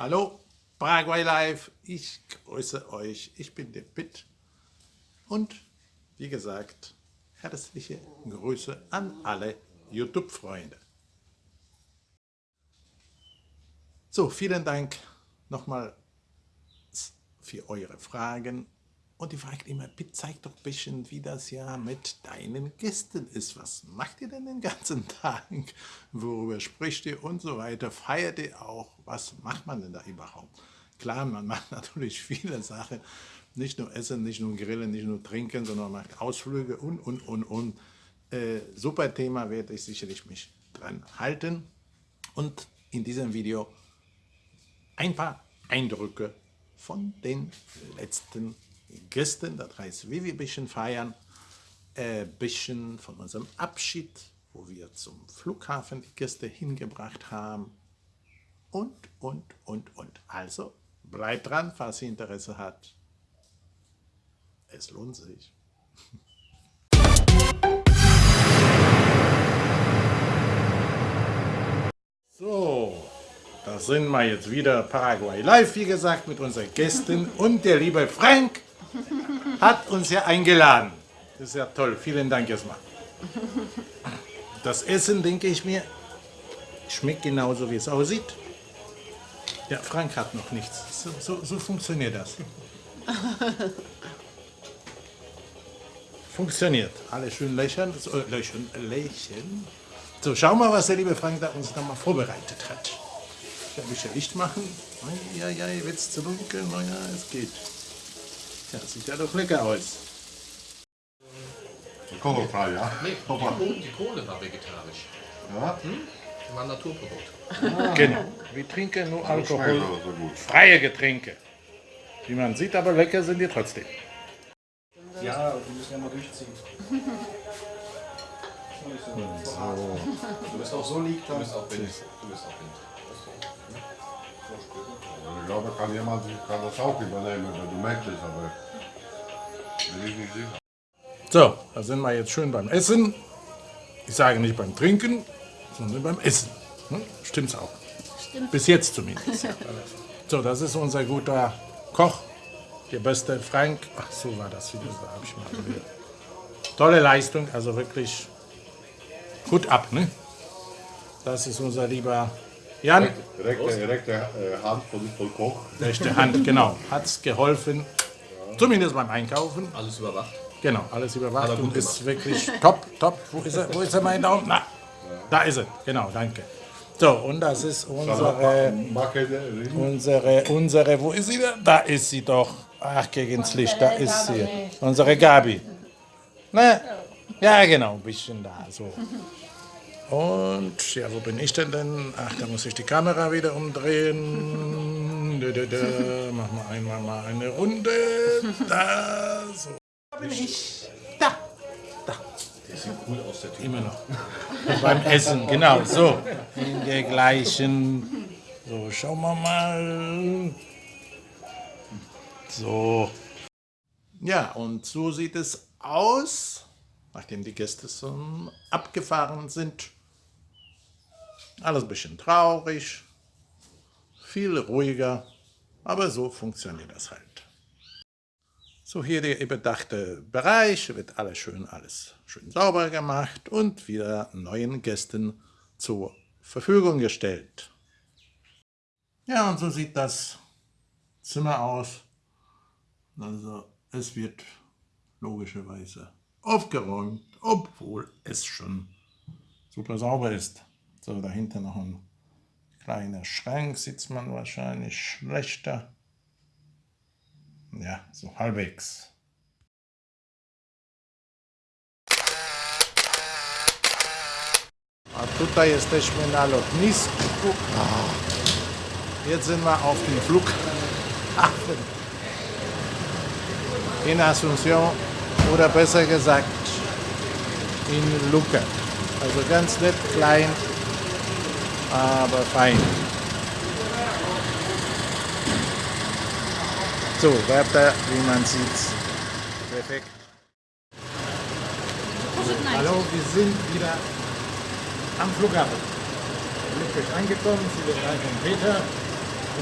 Hallo, Paraguay Live, ich grüße euch, ich bin der Pitt. Und wie gesagt, herzliche Grüße an alle YouTube-Freunde. So, vielen Dank nochmal für eure Fragen und die fragt immer, bitte zeig doch ein bisschen, wie das ja mit deinen Gästen ist. Was macht ihr denn den ganzen Tag? Worüber spricht ihr und so weiter? Feiert ihr auch? Was macht man denn da überhaupt? Klar, man macht natürlich viele Sachen. Nicht nur Essen, nicht nur Grillen, nicht nur Trinken, sondern man macht Ausflüge und, und, und, und. Äh, super Thema, werde ich sicherlich mich dran halten. Und in diesem Video ein paar Eindrücke von den letzten Gästen, das heißt, wie wir ein bisschen feiern, ein äh, bisschen von unserem Abschied, wo wir zum Flughafen die Gäste hingebracht haben und, und, und, und. Also bleibt dran, falls ihr Interesse habt. Es lohnt sich. So, da sind wir jetzt wieder Paraguay Live, wie gesagt, mit unseren Gästen und der liebe Frank hat uns ja eingeladen. Das ist ja toll. Vielen Dank erstmal. Das Essen, denke ich mir, schmeckt genauso, wie es aussieht. Ja, Frank hat noch nichts. So, so, so funktioniert das. Funktioniert. Alle schön lächeln. So, äh, lächeln, lächeln. So, schauen wir mal, was der liebe Frank da uns nochmal vorbereitet hat. Ich werde ein bisschen Licht machen. Ja, ja, wird es zu dunkel? Naja, es geht. Ja, sieht ja doch lecker aus. Kochfrei, ja? Nee, die, Kohle, die Kohle war vegetarisch. Ja? Hm? War ein Naturprodukt. Ah. Genau. Wir trinken nur alkoholfreie Getränke. Wie man sieht, aber lecker sind die trotzdem. Ja, die müssen ja mal durchziehen. So. Du bist auch so liegt, Du bist auch Wind. Du bist auch Wind. Ich glaube, kann jemand kann das auch übernehmen, wenn du möchtest, aber bin ich nicht sicher. So, da sind wir jetzt schön beim Essen. Ich sage nicht beim Trinken, sondern beim Essen. Hm? Stimmt's auch? Stimmt. Bis jetzt zumindest. so, das ist unser guter Koch, der beste Frank. Ach, so war das wieder. Da habe ich mal gehört. Tolle Leistung, also wirklich gut ab. Ne? Das ist unser lieber Jan. Rechte, rechte äh, Hand von, von Koch. Rechte Hand, genau. Hat es geholfen. Zumindest beim Einkaufen. Alles überwacht. Genau, alles überwacht er und ist wirklich top, top. Wo ist er, wo ist er mein Daumen? Na, da ist er. Genau, danke. So, und das ist unsere, unsere, unsere, wo ist sie denn? Da ist sie doch. Ach, gegen's Licht, da ist sie. Unsere Gabi. Ne? Ja, genau, ein bisschen da, so. Und, ja, wo bin ich denn denn? Ach, da muss ich die Kamera wieder umdrehen. Da, da, da. Machen wir einmal mal eine Runde. Da, so. Da bin ich. Da. Da. Der sieht cool aus, der Typ. Immer noch. Beim Essen, genau, so. In der gleichen. So, schauen wir mal. So. Ja, und so sieht es aus, nachdem die Gäste so abgefahren sind. Alles ein bisschen traurig, viel ruhiger, aber so funktioniert das halt. So hier der überdachte Bereich, wird alles schön, alles schön sauber gemacht und wieder neuen Gästen zur Verfügung gestellt. Ja, und so sieht das Zimmer aus. Also es wird logischerweise aufgeräumt, obwohl es schon super sauber ist. So, dahinter noch ein kleiner Schrank, sieht man wahrscheinlich schlechter. Ja, so halbwegs. A tutaj jesteśmy na lotnisku. Jetzt sind wir auf dem Flughafen in Asunción oder besser gesagt in Luca. Also ganz nett, klein, aber fein. So, Wörter, wie man sieht, perfekt. Hallo, wir sind wieder am Flughafen. Glücklich angekommen, viele drei von Peter.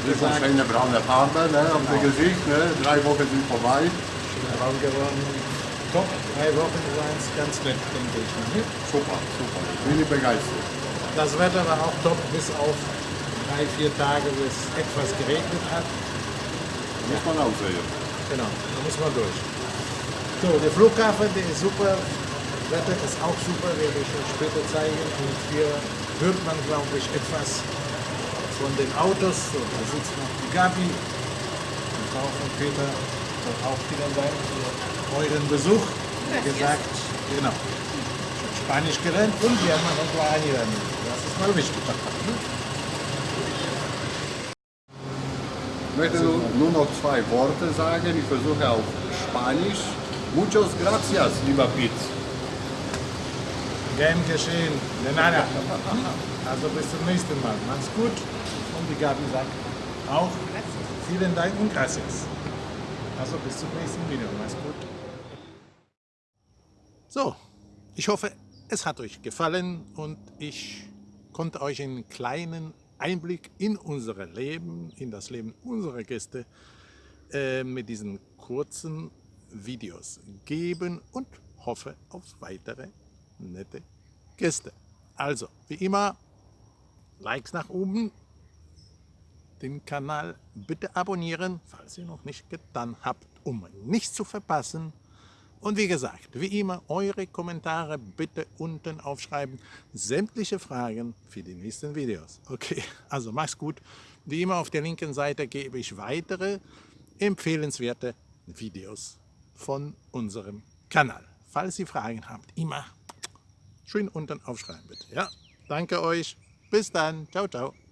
Das ist eine braune Farbe ne, auf dem Gesicht. Ne? Drei Wochen sind vorbei. braun geworden. Top, drei Wochen waren es ganz nett, denke ich. Ne? Super, super. Ich bin begeistert. Das Wetter war auch top, bis auf drei, vier Tage, wo es etwas geregnet hat. Muss man auch sehen. Genau, da muss man durch. So, der Flughafen, der ist super. Wetter ist auch super, werde ich euch später zeigen. Und hier hört man, glaube ich, etwas von den Autos. So, da sitzt noch die Gabi, die Frau von Peter, soll auch wieder sein für euren Besuch. Wie gesagt, genau. Spanisch gelernt und wir haben noch ein lernen. Das ist mal wichtig. Ich möchte nur, noch zwei Worte sagen. Ich versuche auf Spanisch. Muchos gracias, lieber Pete. Gern geschehen. De nada. Also bis zum nächsten Mal. Macht's gut. Und die Gabi sagt auch vielen Dank und gracias. Also bis zum nächsten Video. Macht's gut. So, ich hoffe, es hat euch gefallen und ich konnte euch einen kleinen Einblick in unser Leben, in das Leben unserer Gäste äh, mit diesen kurzen Videos geben und hoffe auf weitere nette Gäste. Also, wie immer, Likes nach oben, den Kanal bitte abonnieren, falls ihr noch nicht getan habt, um nichts zu verpassen. Und wie gesagt, wie immer, eure Kommentare bitte unten aufschreiben. Sämtliche Fragen für die nächsten Videos. Okay, also mach's gut. Wie immer auf der linken Seite gebe ich weitere empfehlenswerte Videos von unserem Kanal. Falls ihr Fragen habt, immer schön unten aufschreiben bitte. Ja, danke euch. Bis dann. Ciao, ciao.